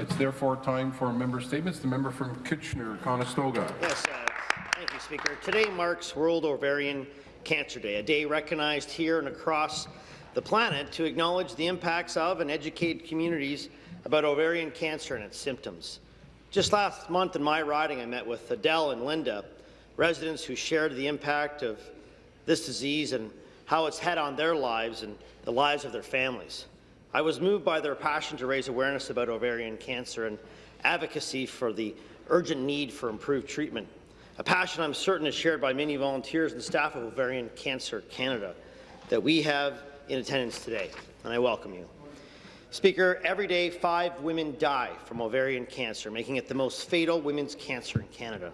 It's therefore time for member statements. The member from Kitchener-Conestoga. Yes, uh, thank you, Speaker. Today marks World Ovarian Cancer Day, a day recognized here and across the planet to acknowledge the impacts of and educate communities about ovarian cancer and its symptoms. Just last month in my riding, I met with Adele and Linda, residents who shared the impact of this disease and how it's had on their lives and the lives of their families. I was moved by their passion to raise awareness about ovarian cancer and advocacy for the urgent need for improved treatment, a passion I'm certain is shared by many volunteers and staff of Ovarian Cancer Canada that we have in attendance today, and I welcome you. Speaker, every day five women die from ovarian cancer, making it the most fatal women's cancer in Canada.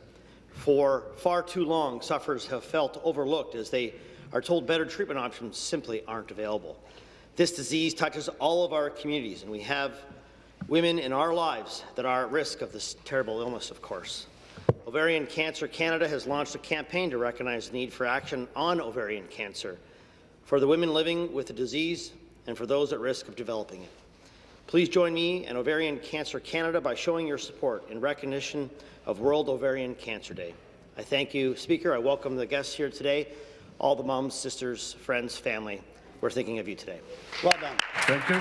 For far too long, sufferers have felt overlooked as they are told better treatment options simply aren't available. This disease touches all of our communities, and we have women in our lives that are at risk of this terrible illness, of course. Ovarian Cancer Canada has launched a campaign to recognize the need for action on ovarian cancer for the women living with the disease and for those at risk of developing it. Please join me and Ovarian Cancer Canada by showing your support in recognition of World Ovarian Cancer Day. I thank you, Speaker. I welcome the guests here today, all the moms, sisters, friends, family. We're thinking of you today. Well done. Thank you.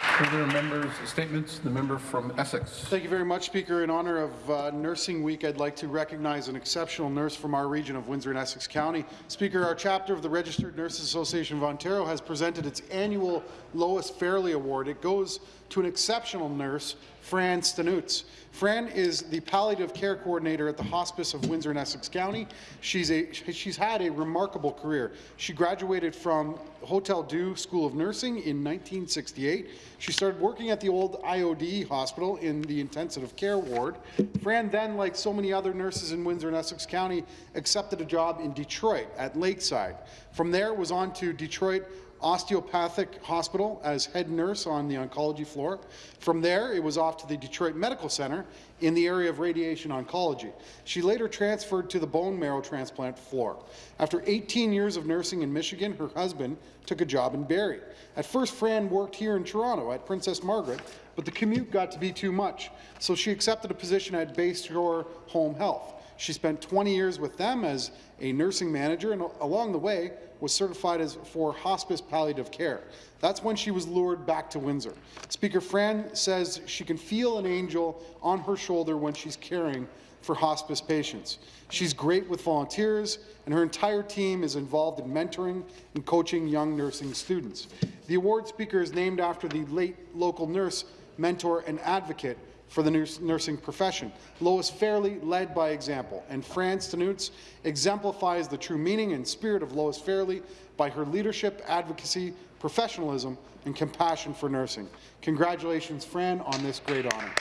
Further members' statements. The member from Essex. Thank you very much, Speaker. In honour of uh, Nursing Week, I'd like to recognize an exceptional nurse from our region of Windsor and Essex County. Speaker, our chapter of the Registered Nurses Association of Ontario has presented its annual Lois Fairley Award. It goes to an exceptional nurse Fran Stanutz. Fran is the palliative care coordinator at the Hospice of Windsor and Essex County. She's, a, she's had a remarkable career. She graduated from Hotel Dieu School of Nursing in 1968. She started working at the old IOD hospital in the intensive care ward. Fran then, like so many other nurses in Windsor and Essex County, accepted a job in Detroit at Lakeside. From there was on to Detroit Osteopathic Hospital as head nurse on the oncology floor. From there, it was off to the Detroit Medical Center in the area of radiation oncology. She later transferred to the bone marrow transplant floor. After 18 years of nursing in Michigan, her husband took a job in Barrie. At first, Fran worked here in Toronto at Princess Margaret, but the commute got to be too much, so she accepted a position at Bayshore Home Health. She spent 20 years with them as a nursing manager, and along the way was certified as for hospice palliative care. That's when she was lured back to Windsor. Speaker Fran says she can feel an angel on her shoulder when she's caring for hospice patients. She's great with volunteers, and her entire team is involved in mentoring and coaching young nursing students. The award speaker is named after the late local nurse, mentor, and advocate for the nursing profession. Lois Fairley led by example, and Fran Stanutz exemplifies the true meaning and spirit of Lois Fairley by her leadership, advocacy, professionalism, and compassion for nursing. Congratulations, Fran, on this great honour.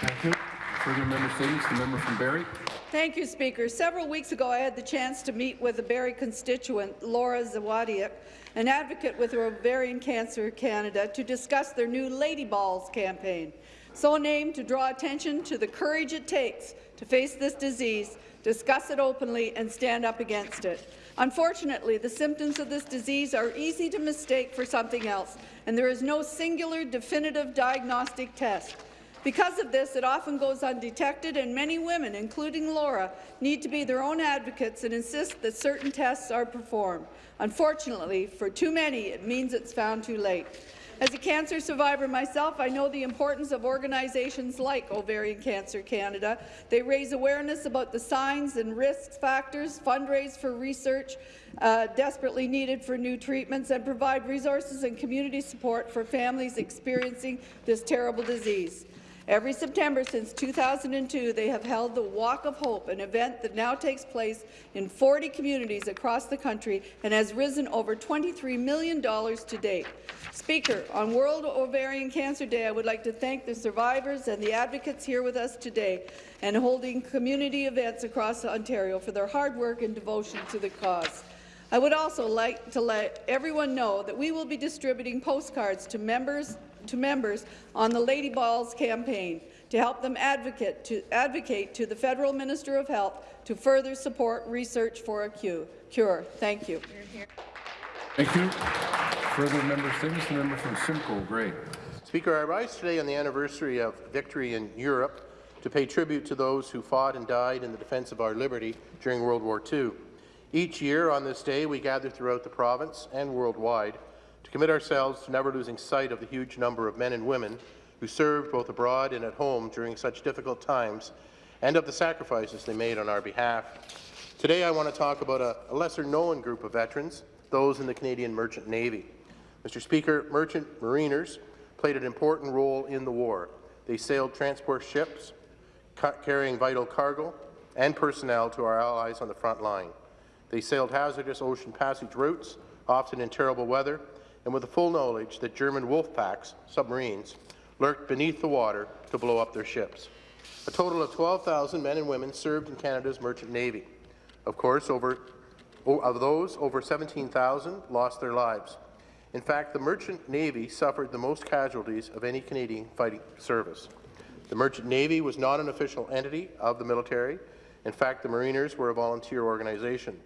Thank you. Further member statements. The member from Barrie. Thank you, Speaker. Several weeks ago, I had the chance to meet with a Barrie constituent, Laura Zawadiak, an advocate with Ovarian Cancer Canada, to discuss their new Lady Balls campaign so named to draw attention to the courage it takes to face this disease, discuss it openly, and stand up against it. Unfortunately, the symptoms of this disease are easy to mistake for something else, and there is no singular definitive diagnostic test. Because of this, it often goes undetected, and many women, including Laura, need to be their own advocates and insist that certain tests are performed. Unfortunately, for too many, it means it's found too late. As a cancer survivor myself, I know the importance of organizations like Ovarian Cancer Canada. They raise awareness about the signs and risk factors, fundraise for research uh, desperately needed for new treatments, and provide resources and community support for families experiencing this terrible disease. Every September since 2002, they have held the Walk of Hope, an event that now takes place in 40 communities across the country and has risen over $23 million to date. Speaker, on World Ovarian Cancer Day, I would like to thank the survivors and the advocates here with us today and holding community events across Ontario for their hard work and devotion to the cause. I would also like to let everyone know that we will be distributing postcards to members to members on the Lady Balls campaign to help them advocate to, advocate to the Federal Minister of Health to further support research for a cure. Thank you. Thank you. Further member statements. The member from Simcoe, Grey. Speaker, I rise today on the anniversary of victory in Europe to pay tribute to those who fought and died in the defence of our liberty during World War II. Each year on this day, we gather throughout the province and worldwide to commit ourselves to never losing sight of the huge number of men and women who served both abroad and at home during such difficult times and of the sacrifices they made on our behalf. Today, I want to talk about a, lesser-known group of veterans, those in the Canadian Merchant Navy. Mr. Speaker, merchant mariners played an important role in the war. They sailed transport ships, carrying vital cargo and personnel to our allies on the front line. They sailed hazardous ocean passage routes, often in terrible weather, and with the full knowledge that German wolf packs, submarines, lurked beneath the water to blow up their ships. A total of 12,000 men and women served in Canada's merchant navy. Of course, over, of those, over 17,000 lost their lives. In fact, the merchant navy suffered the most casualties of any Canadian fighting service. The merchant navy was not an official entity of the military. In fact, the Mariners were a volunteer organization.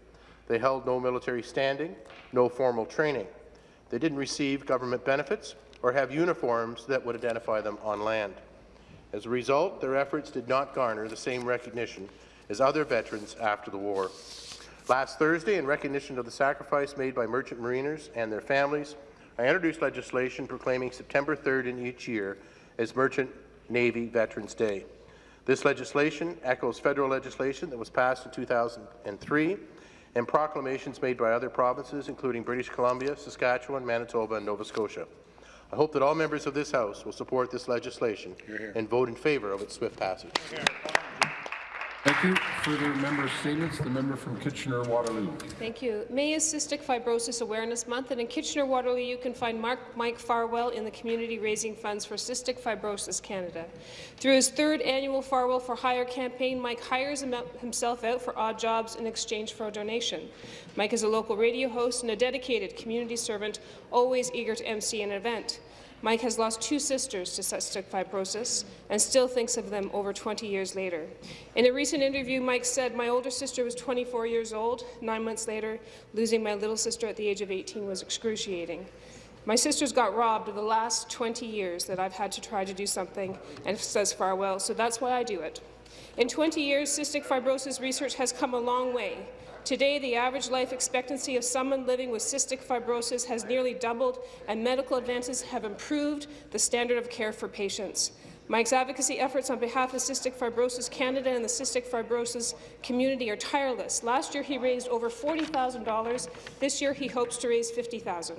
They held no military standing, no formal training. They didn't receive government benefits or have uniforms that would identify them on land. As a result, their efforts did not garner the same recognition as other veterans after the war. Last Thursday, in recognition of the sacrifice made by merchant mariners and their families, I introduced legislation proclaiming September 3rd in each year as Merchant Navy Veterans Day. This legislation echoes federal legislation that was passed in 2003 and proclamations made by other provinces, including British Columbia, Saskatchewan, Manitoba, and Nova Scotia. I hope that all members of this House will support this legislation here, here. and vote in favour of its swift passage. Here. Thank you. Further member statements. The member from Kitchener-Waterloo. Thank you. May is Cystic Fibrosis Awareness Month, and in Kitchener-Waterloo you can find Mark Mike Farwell in the community raising funds for Cystic Fibrosis Canada. Through his third annual Farwell for Hire campaign, Mike hires himself out for odd jobs in exchange for a donation. Mike is a local radio host and a dedicated community servant, always eager to MC an event. Mike has lost two sisters to cystic fibrosis and still thinks of them over 20 years later. In a recent interview, Mike said, my older sister was 24 years old. Nine months later, losing my little sister at the age of 18 was excruciating. My sisters got robbed of the last 20 years that I've had to try to do something, and says farewell, so that's why I do it. In 20 years, cystic fibrosis research has come a long way, Today, the average life expectancy of someone living with cystic fibrosis has nearly doubled, and medical advances have improved the standard of care for patients. Mike's advocacy efforts on behalf of Cystic Fibrosis Canada and the cystic fibrosis community are tireless. Last year, he raised over $40,000. This year, he hopes to raise 50,000.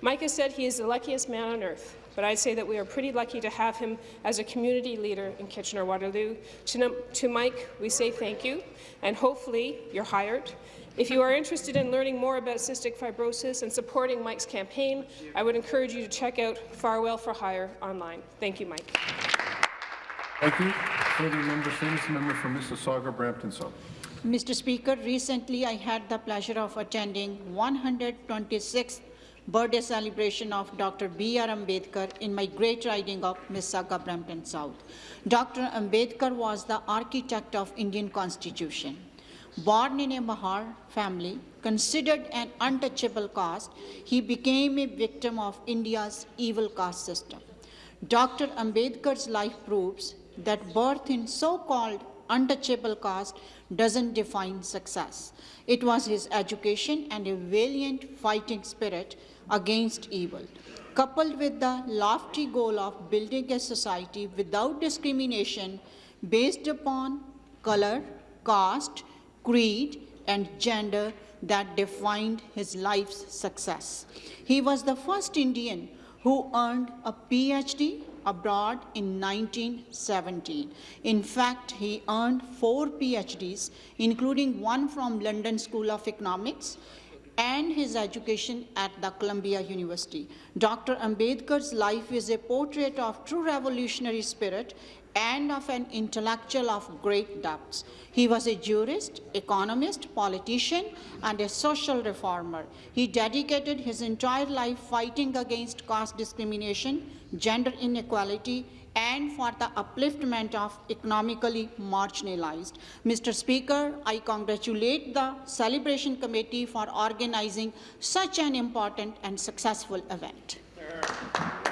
Mike has said he is the luckiest man on earth but I'd say that we are pretty lucky to have him as a community leader in Kitchener-Waterloo. To, to Mike, we say thank you, and hopefully you're hired. If you are interested in learning more about cystic fibrosis and supporting Mike's campaign, I would encourage you to check out Farwell for Hire online. Thank you, Mike. Thank you. Further member statements. Member from Mississauga, Brampton South. Mr. Speaker, recently I had the pleasure of attending 126th birthday celebration of Dr. B.R. Ambedkar in my great riding of Mississauga, Brampton South. Dr. Ambedkar was the architect of Indian Constitution. Born in a Mahar family, considered an untouchable caste, he became a victim of India's evil caste system. Dr. Ambedkar's life proves that birth in so-called untouchable caste doesn't define success. It was his education and a valiant fighting spirit against evil, coupled with the lofty goal of building a society without discrimination based upon color, caste, creed, and gender that defined his life's success. He was the first Indian who earned a PhD abroad in 1917. In fact, he earned four PhDs, including one from London School of Economics, and his education at the Columbia University. Dr. Ambedkar's life is a portrait of true revolutionary spirit and of an intellectual of great depths. He was a jurist, economist, politician, and a social reformer. He dedicated his entire life fighting against caste discrimination, gender inequality, and for the upliftment of economically marginalized. Mr. Speaker, I congratulate the Celebration Committee for organizing such an important and successful event.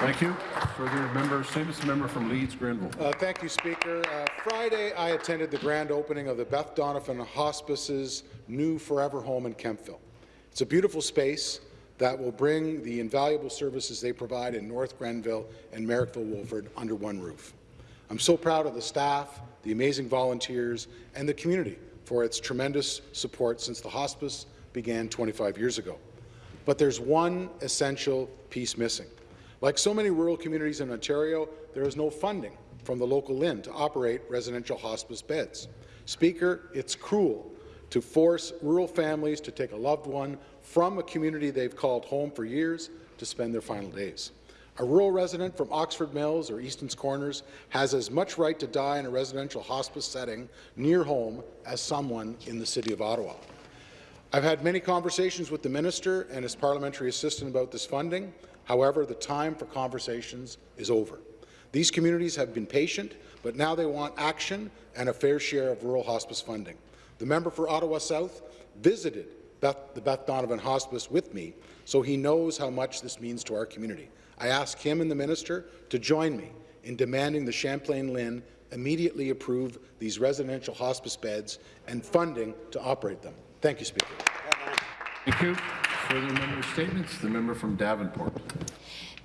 Thank you. Further member statements, member from Leeds Grenville. Uh, Thank you, Speaker. Uh, Friday, I attended the grand opening of the Beth Donovan Hospice's new Forever Home in Kemptville. It's a beautiful space that will bring the invaluable services they provide in North Grenville and Merrickville-Wolford under one roof. I'm so proud of the staff, the amazing volunteers, and the community for its tremendous support since the hospice began 25 years ago. But there's one essential piece missing. Like so many rural communities in Ontario, there is no funding from the local LHIN to operate residential hospice beds. Speaker, it's cruel to force rural families to take a loved one from a community they've called home for years to spend their final days. A rural resident from Oxford Mills or Easton's Corners has as much right to die in a residential hospice setting near home as someone in the City of Ottawa. I've had many conversations with the minister and his parliamentary assistant about this funding. However, the time for conversations is over. These communities have been patient, but now they want action and a fair share of rural hospice funding. The member for Ottawa South visited Beth, the Beth Donovan Hospice with me, so he knows how much this means to our community. I ask him and the minister to join me in demanding the Champlain LHIN immediately approve these residential hospice beds and funding to operate them. Thank you, Speaker. Thank you. Further member statements, the member from Davenport.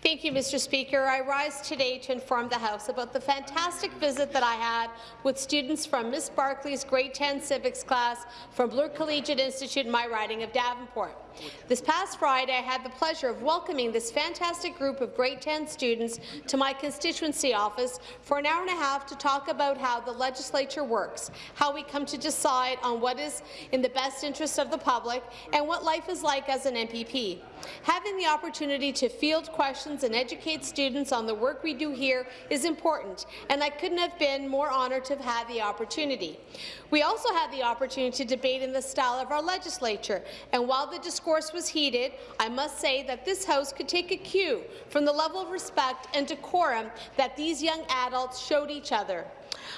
Thank you, Mr. Speaker. I rise today to inform the House about the fantastic visit that I had with students from Miss Barkley's grade 10 civics class from Bloor Collegiate Institute in my riding of Davenport. This past Friday, I had the pleasure of welcoming this fantastic group of grade 10 students to my constituency office for an hour and a half to talk about how the legislature works, how we come to decide on what is in the best interest of the public, and what life is like as an MPP. Having the opportunity to field questions and educate students on the work we do here is important, and I couldn't have been more honoured to have had the opportunity. We also had the opportunity to debate in the style of our legislature, and while the discourse was heated, I must say that this House could take a cue from the level of respect and decorum that these young adults showed each other.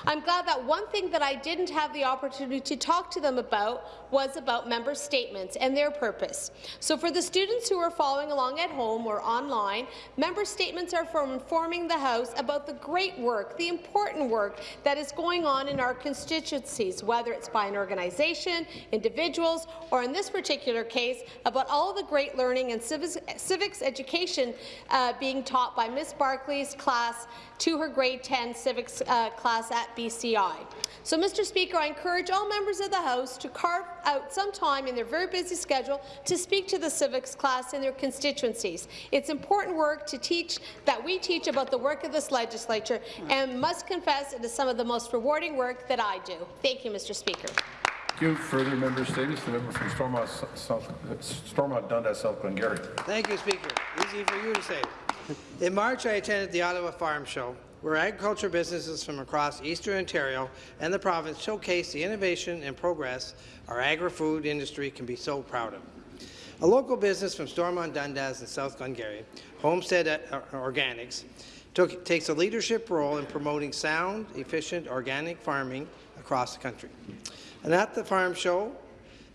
I'm glad that one thing that I didn't have the opportunity to talk to them about was about member statements and their purpose. So for the students who are following along at home or online, member statements are for informing the House about the great work, the important work that is going on in our constituencies, whether it's by an organization, individuals, or in this particular case, about all the great learning and civics, education uh, being taught by Miss Barclay's class to her grade 10 civics uh, class at BCI. So, Mr. Speaker, I encourage all members of the House to carve out some time in their very busy schedule to speak to the civics class in their constituencies. It's important work to teach that we teach about the work of this legislature, and must confess it is some of the most rewarding work that I do. Thank you, Mr. Speaker. Thank you. Further member statements, the member from Stormont, South, Stormont Dundas, South Glengarry. Thank you, Speaker. Easy for you to say. In March, I attended the Ottawa Farm Show, where agriculture businesses from across eastern Ontario and the province showcase the innovation and progress our agri-food industry can be so proud of. A local business from Stormont Dundas and South Glengarry, Homestead Organics, took, takes a leadership role in promoting sound, efficient organic farming across the country. And at the farm show,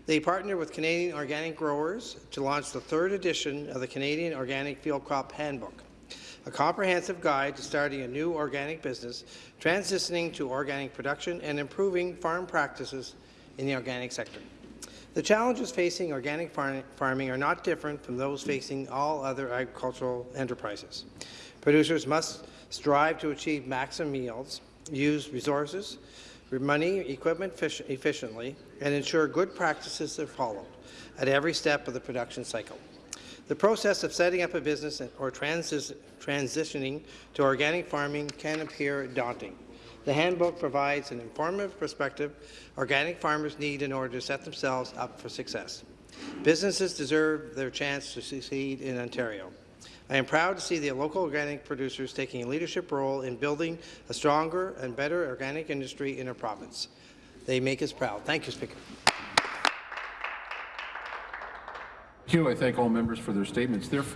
they partnered with Canadian organic growers to launch the third edition of the Canadian Organic Field Crop Handbook, a comprehensive guide to starting a new organic business, transitioning to organic production, and improving farm practices in the organic sector. The challenges facing organic far farming are not different from those facing all other agricultural enterprises. Producers must strive to achieve maximum yields, use resources, money, equipment efficiently, and ensure good practices are followed at every step of the production cycle. The process of setting up a business or transi transitioning to organic farming can appear daunting. The handbook provides an informative perspective organic farmers need in order to set themselves up for success. Businesses deserve their chance to succeed in Ontario. I am proud to see the local organic producers taking a leadership role in building a stronger and better organic industry in our province. They make us proud. Thank you, Speaker. You. I thank all members for their statements. Therefore,